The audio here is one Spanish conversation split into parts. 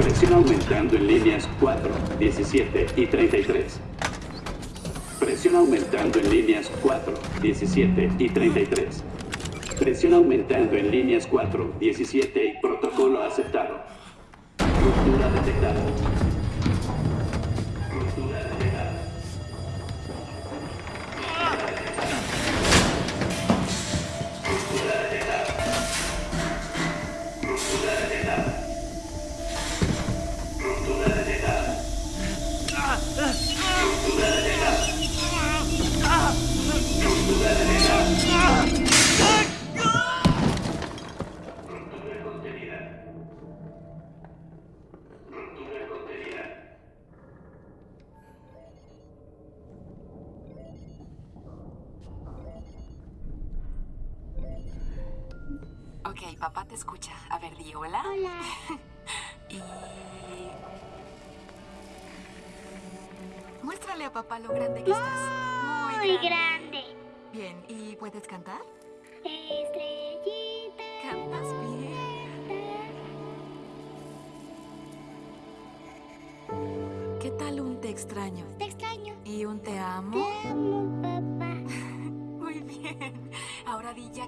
Presión aumentando en líneas 4, 17 y 33. Presión aumentando en líneas 4, 17 y 33. Presión aumentando en líneas 4, 17 y protocolo aceptado.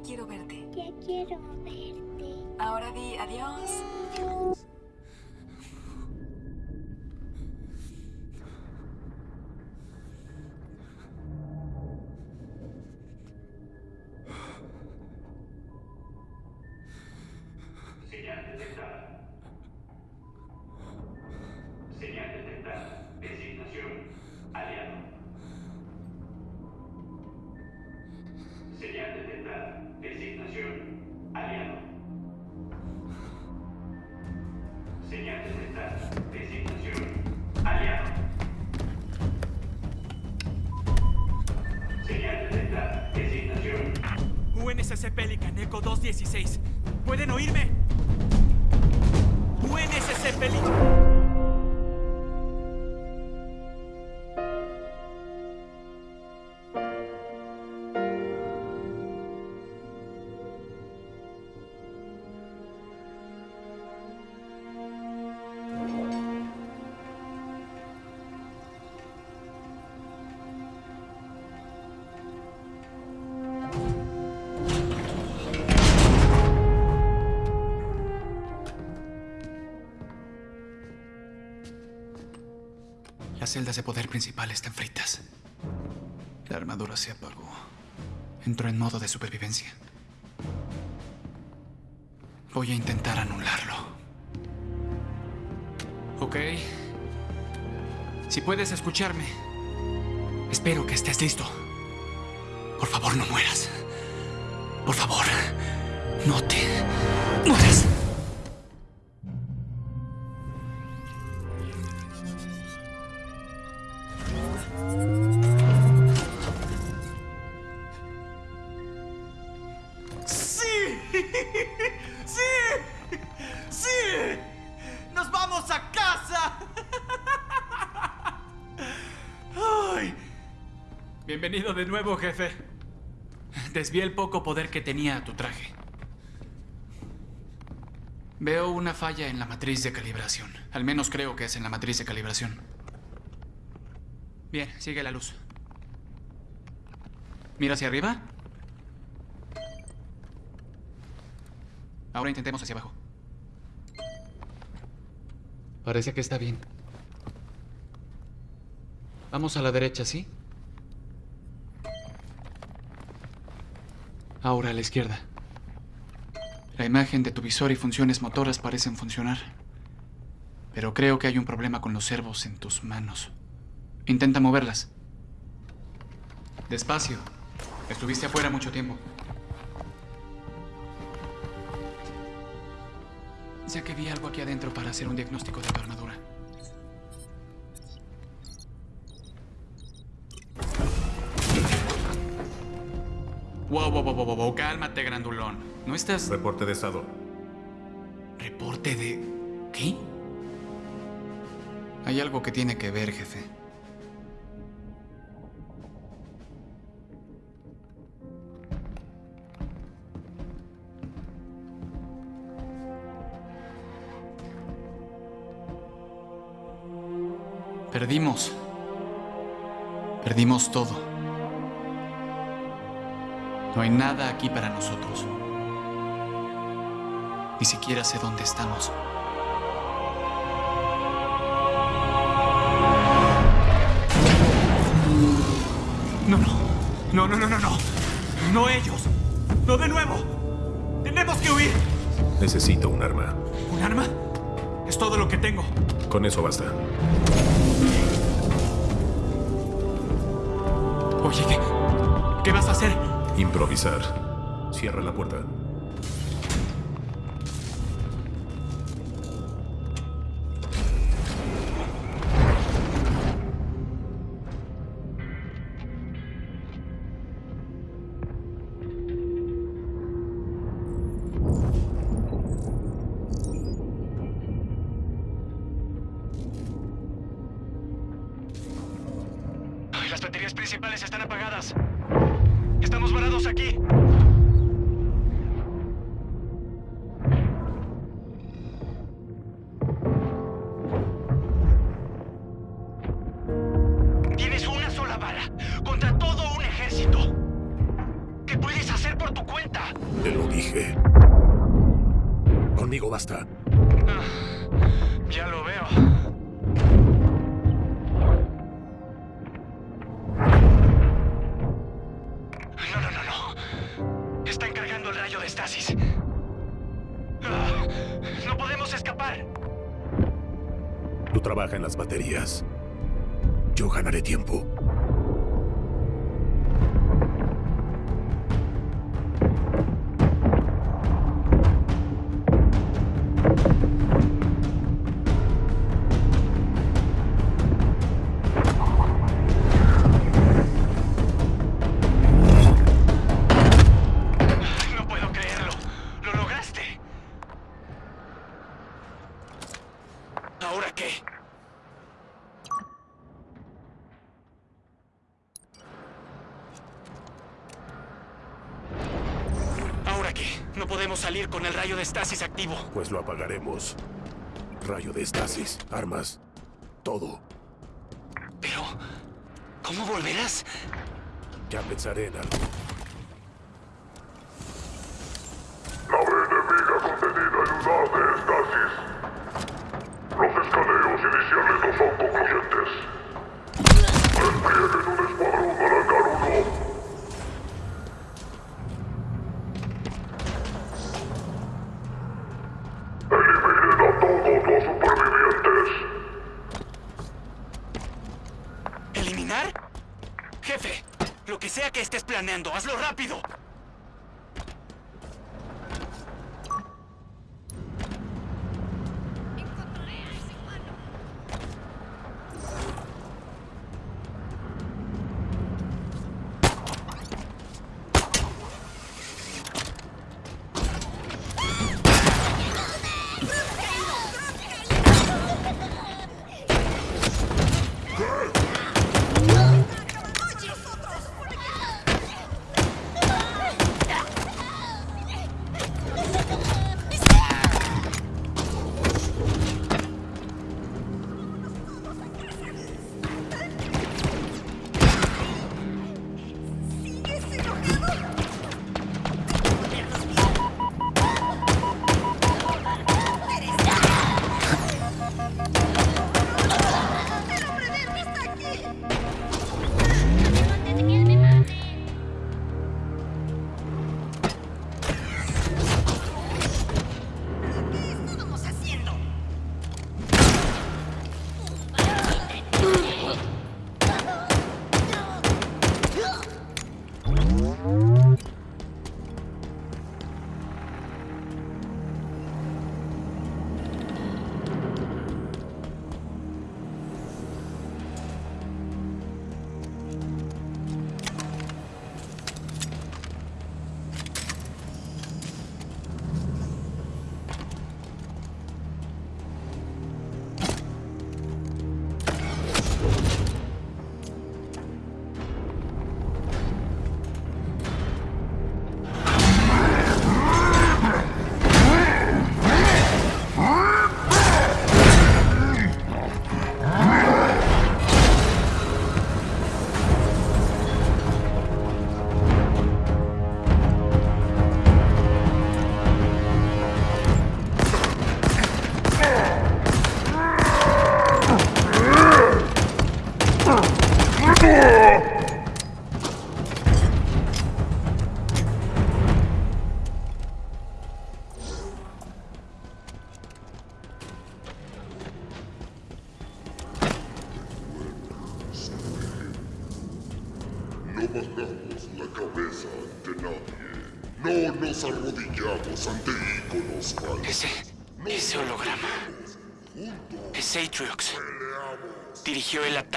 Quiero verte. Ya quiero verte. Ahora di adiós. Señal Las celdas de poder principal están fritas. La armadura se apagó. Entró en modo de supervivencia. Voy a intentar anularlo. Ok. Si puedes escucharme, espero que estés listo. Por favor, no mueras. Por favor, no te de nuevo, jefe. Desvié el poco poder que tenía a tu traje. Veo una falla en la matriz de calibración. Al menos creo que es en la matriz de calibración. Bien, sigue la luz. Mira hacia arriba. Ahora intentemos hacia abajo. Parece que está bien. Vamos a la derecha, ¿sí? Ahora a la izquierda. La imagen de tu visor y funciones motoras parecen funcionar. Pero creo que hay un problema con los servos en tus manos. Intenta moverlas. Despacio. Estuviste afuera mucho tiempo. Ya que vi algo aquí adentro para hacer un diagnóstico de tu armadura. Wow, wow, wow, wow, wow, cálmate, grandulón. ¿No estás... Reporte de estado. ¿Reporte de... qué? Hay algo que tiene que ver, jefe. Perdimos. Perdimos todo. No hay nada aquí para nosotros. Ni siquiera sé dónde estamos. No, no. No, no, no, no, no. No ellos. No de nuevo. Tenemos que huir. Necesito un arma. ¿Un arma? Es todo lo que tengo. Con eso basta. Oye, ¿qué? ¿Qué vas a hacer? Improvisar. Cierra la puerta. Estasis activo. Pues lo apagaremos. Rayo de estasis, armas, todo. Pero... ¿Cómo volverás? Ya pensaré en algo.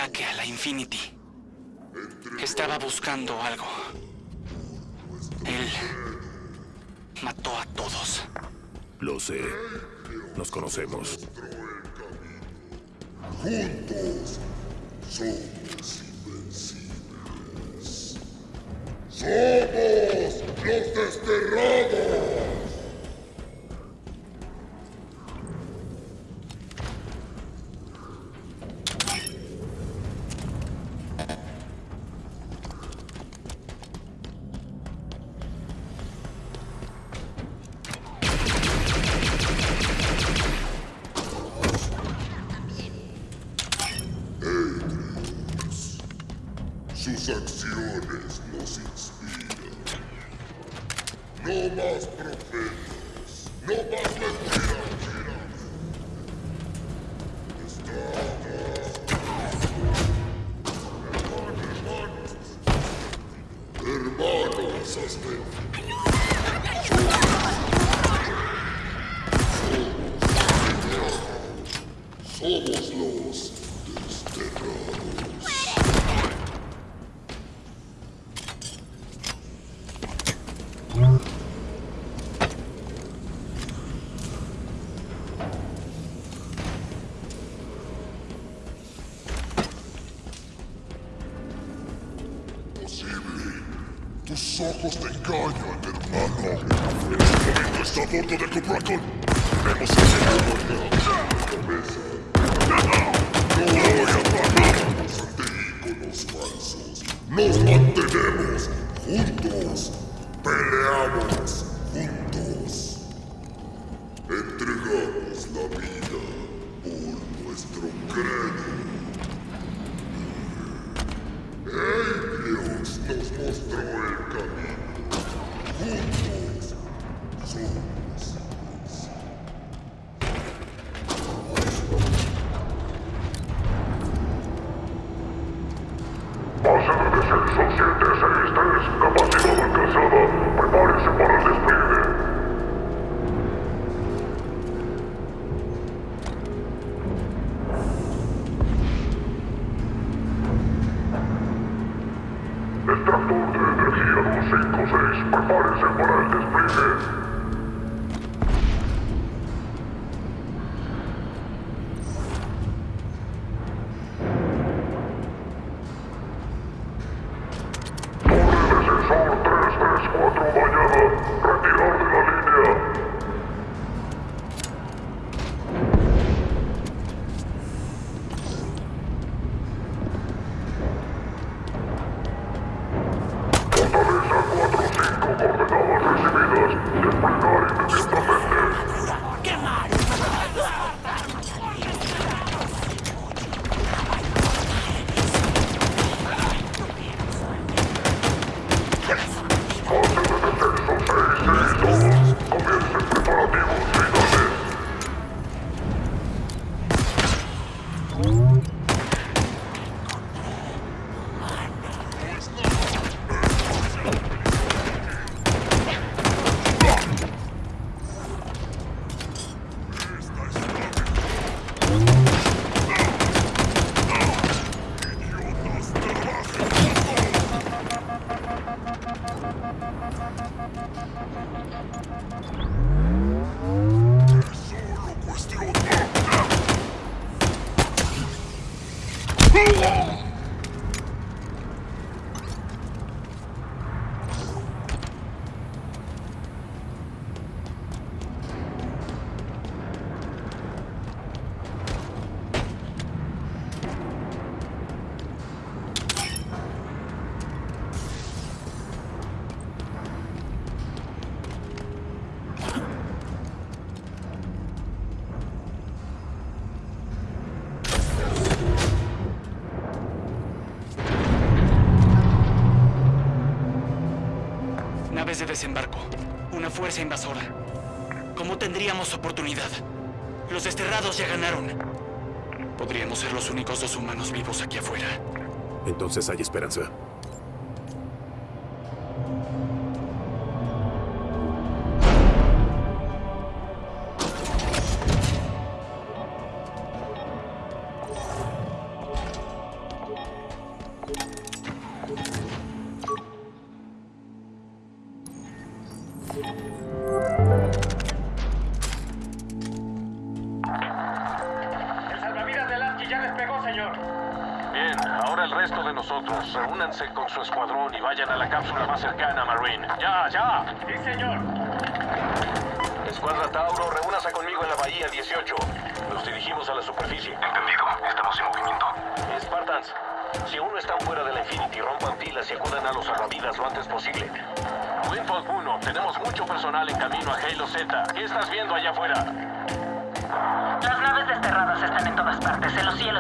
Ataque a la Infinity. Estaba buscando algo. Él mató a todos. Lo sé. Nos conocemos. Juntos somos invencibles. ¡Somos los desterrados! Tus ojos te engañan, hermano. El momento está a bordo del Cobrakon. Tenemos que seguir la cabeza. No voy a pararnos ante íconos falsos. Nos mantenemos juntos. Peleamos juntos. Entregamos la vida por nuestro credo. De desembarco. Una fuerza invasora. ¿Cómo tendríamos oportunidad? Los desterrados ya ganaron. Podríamos ser los únicos dos humanos vivos aquí afuera. Entonces hay esperanza.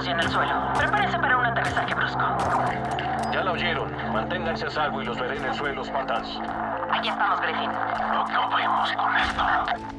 en el suelo. Prepárense para un aterrizaje brusco. Ya la oyeron. Manténganse a salvo y los veré en el suelo, espantas. Aquí estamos, Griffin. Con esto.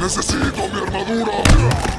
Necesito mi armadura.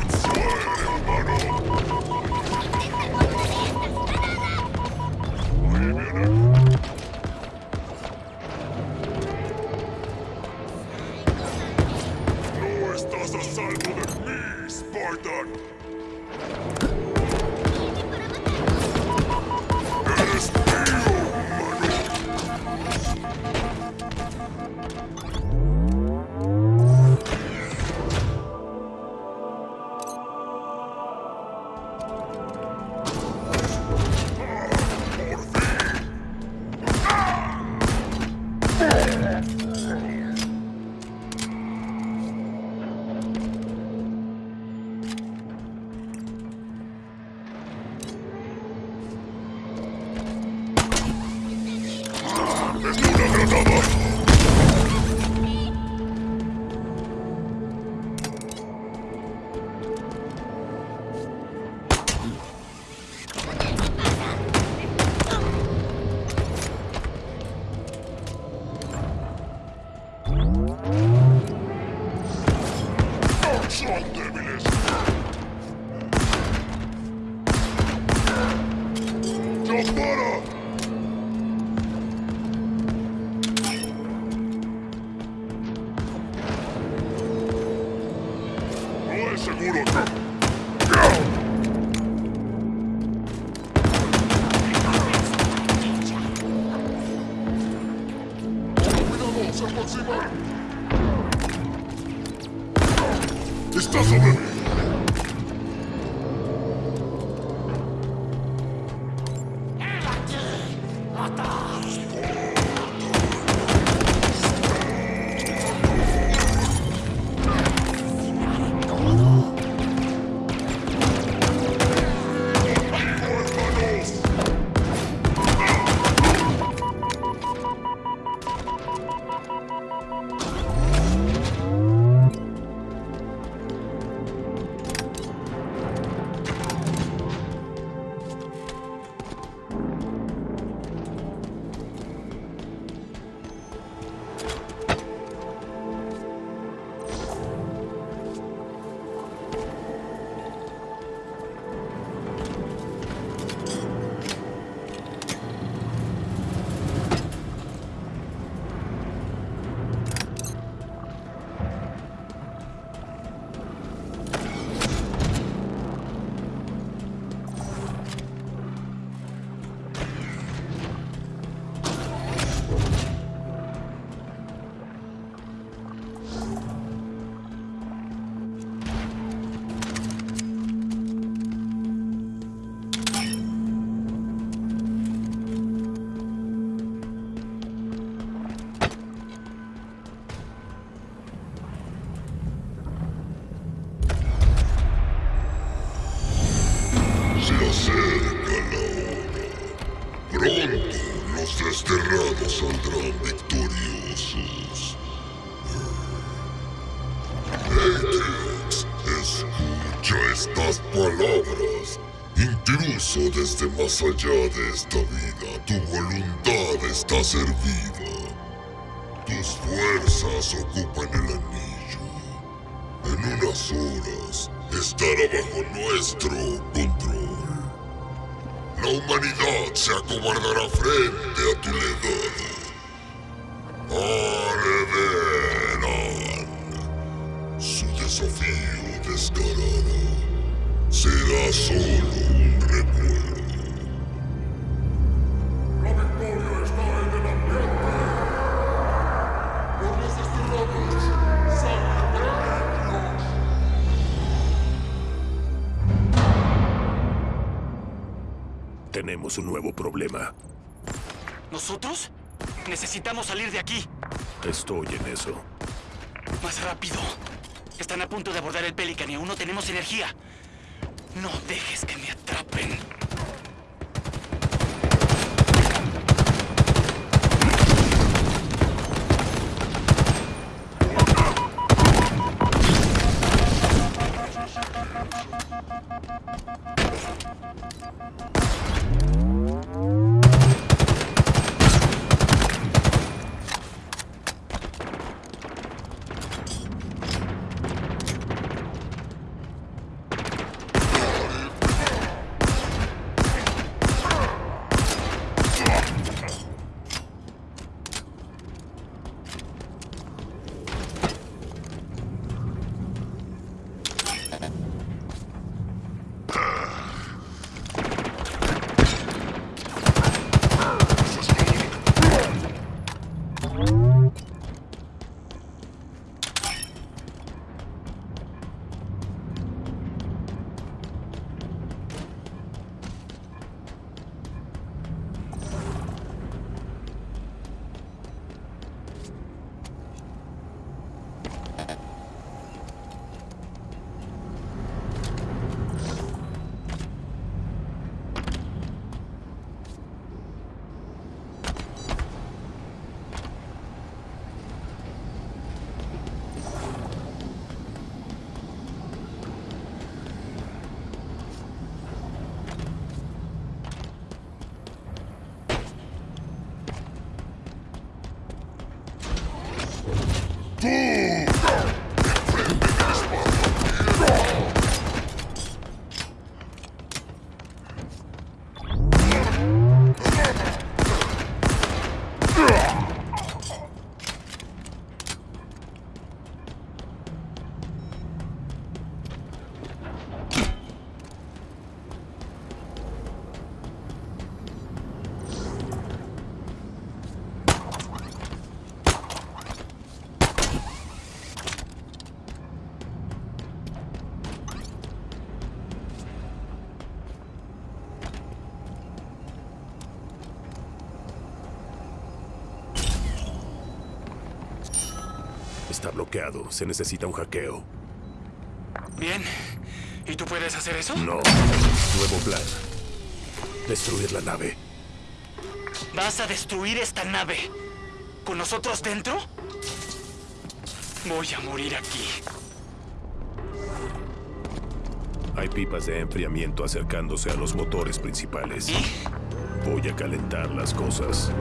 Don't bother! Más allá de esta vida, tu voluntad está servida. Tus fuerzas ocupan el anillo. En unas horas estará bajo nuestro control. La humanidad se acobardará frente a tu legado. Su desafío descarado será solo Tenemos un nuevo problema. ¿Nosotros? Necesitamos salir de aquí. Estoy en eso. Más rápido. Están a punto de abordar el Pelican y aún no tenemos energía. No dejes que me Está bloqueado. Se necesita un hackeo. Bien. ¿Y tú puedes hacer eso? No. Nuevo plan. Destruir la nave. ¿Vas a destruir esta nave? ¿Con nosotros dentro? Voy a morir aquí. Hay pipas de enfriamiento acercándose a los motores principales. ¿Y? Voy a calentar las cosas.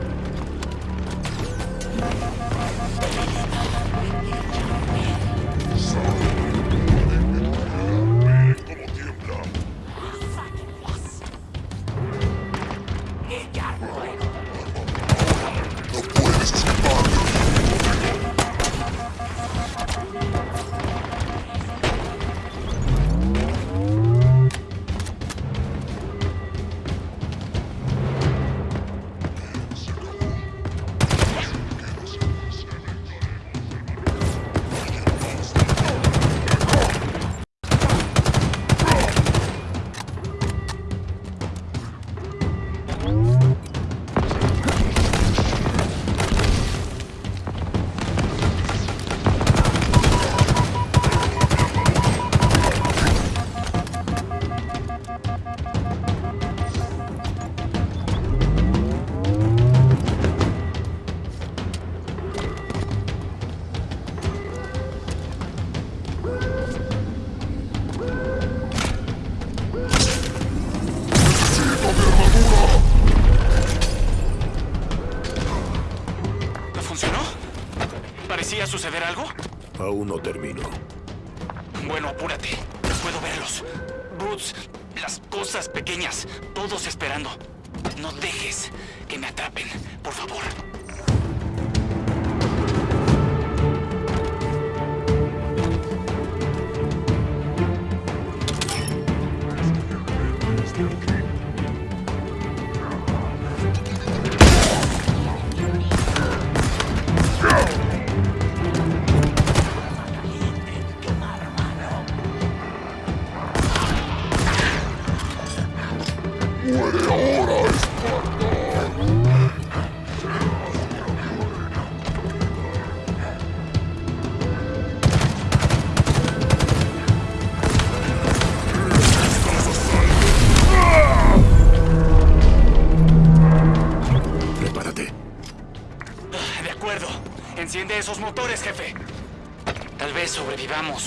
esos motores, jefe. Tal vez sobrevivamos.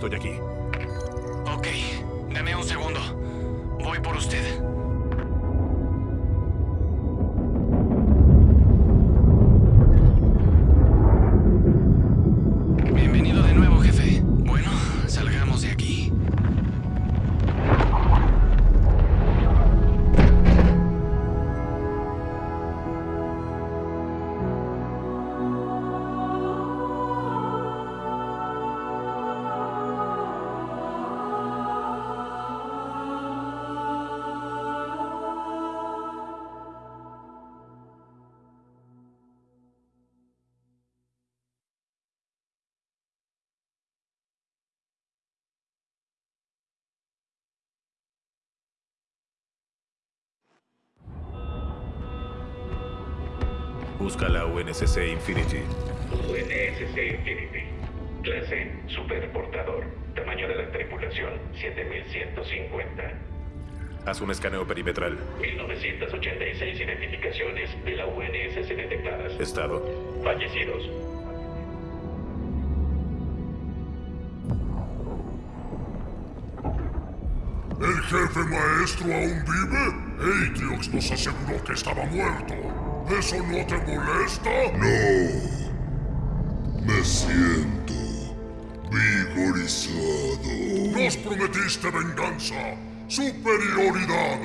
Ya estoy Busca la UNSC Infinity. UNSC Infinity. Clase Superportador. Tamaño de la tripulación 7150. Haz un escaneo perimetral. 1986 identificaciones de la UNSC detectadas. Estado. Fallecidos. ¿El jefe maestro aún vive? Atriox nos aseguró que estaba muerto. ¿Eso no te molesta? No. Me siento vigorizado. Nos prometiste venganza, superioridad,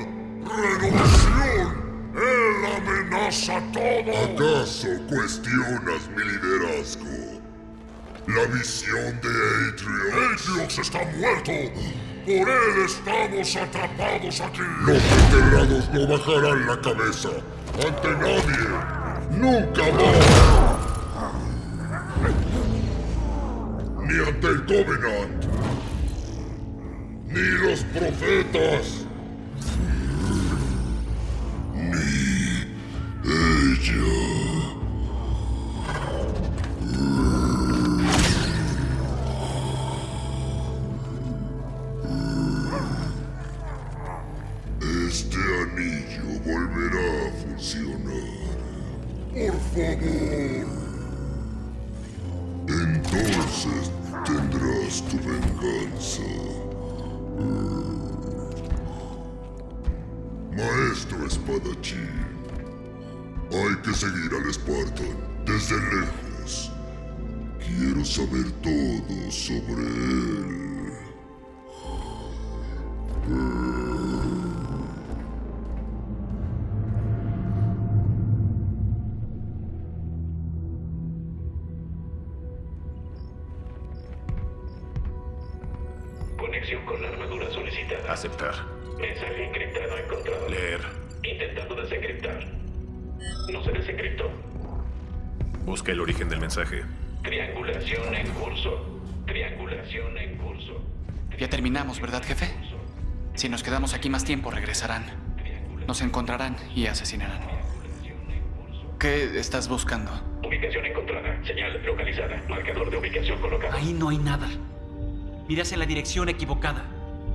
renovación. Él amenaza todo. ¿Acaso cuestionas mi liderazgo? La visión de Atriox. Atriox está muerto. Por él estamos atrapados aquí. Los enterrados no bajarán la cabeza ante nadie. Nunca más. Ni ante el Covenant. Ni los profetas. Ni ella. Spartan desde lejos. Quiero saber todo sobre él. Nos encontrarán y asesinarán. ¿Qué estás buscando? Ubicación encontrada. Señal localizada. Marcador de ubicación colocado. Ahí no hay nada. Miras en la dirección equivocada.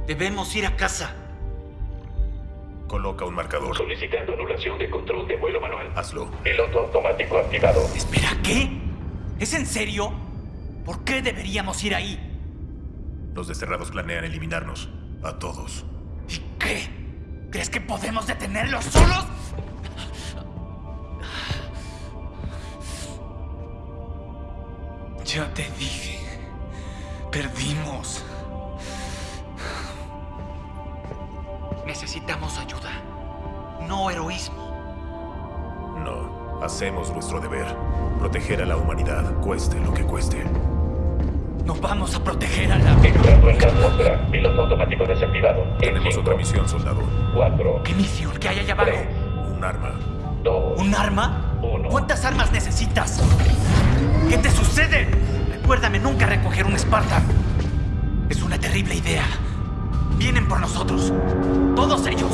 Debemos ir a casa. Coloca un marcador. Solicitando anulación de control de vuelo manual. Hazlo. Piloto automático activado. Espera, ¿qué? ¿Es en serio? ¿Por qué deberíamos ir ahí? Los desterrados planean eliminarnos. A todos. ¿Y qué? ¿Crees que podemos detenerlos solos? Ya te dije. Perdimos. Necesitamos ayuda. No heroísmo. No. Hacemos nuestro deber. Proteger a la humanidad, cueste lo que cueste. No vamos a proteger a la... Piloto automático desactivado. En Tenemos cinco, otra misión, soldado. Cuatro. ¿Qué misión? ¿Qué hay allá abajo? Un arma. Dos. ¿Un arma? Uno. ¿Cuántas armas necesitas? ¿Qué te sucede? Recuérdame nunca recoger un Spartan. Es una terrible idea. Vienen por nosotros. Todos ellos.